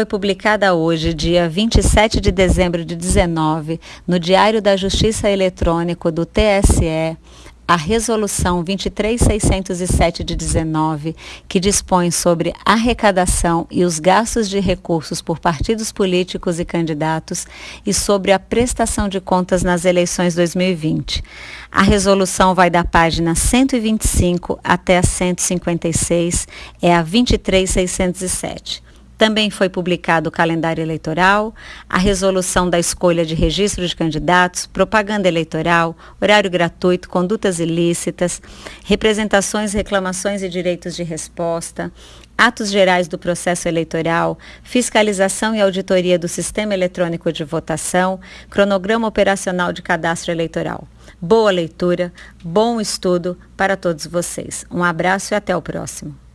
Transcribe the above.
foi publicada hoje, dia 27 de dezembro de 19, no Diário da Justiça Eletrônico do TSE, a Resolução 23607 de 19, que dispõe sobre arrecadação e os gastos de recursos por partidos políticos e candidatos e sobre a prestação de contas nas eleições 2020. A resolução vai da página 125 até a 156, é a 23607. Também foi publicado o calendário eleitoral, a resolução da escolha de registro de candidatos, propaganda eleitoral, horário gratuito, condutas ilícitas, representações, reclamações e direitos de resposta, atos gerais do processo eleitoral, fiscalização e auditoria do sistema eletrônico de votação, cronograma operacional de cadastro eleitoral. Boa leitura, bom estudo para todos vocês. Um abraço e até o próximo.